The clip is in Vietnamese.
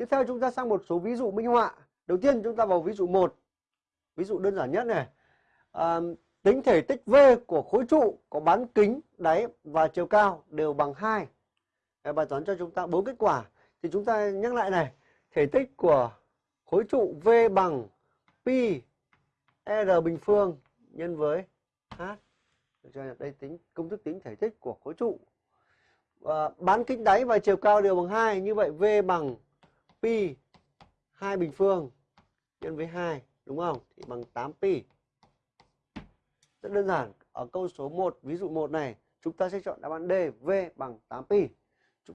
Tiếp theo chúng ta sang một số ví dụ minh họa. Đầu tiên chúng ta vào ví dụ 1. Ví dụ đơn giản nhất này. À, tính thể tích V của khối trụ có bán kính, đáy và chiều cao đều bằng 2. Bài toán cho chúng ta bốn kết quả. Thì chúng ta nhắc lại này. Thể tích của khối trụ V bằng pi R bình phương nhân với H. Được Đây tính công thức tính thể tích của khối trụ. À, bán kính đáy và chiều cao đều bằng 2. Như vậy V bằng pi 2 bình phương nhân với 2. Đúng không? Thì bằng 8 pi. Rất đơn giản. Ở câu số 1, ví dụ 1 này, chúng ta sẽ chọn đáp án D, V bằng 8 pi.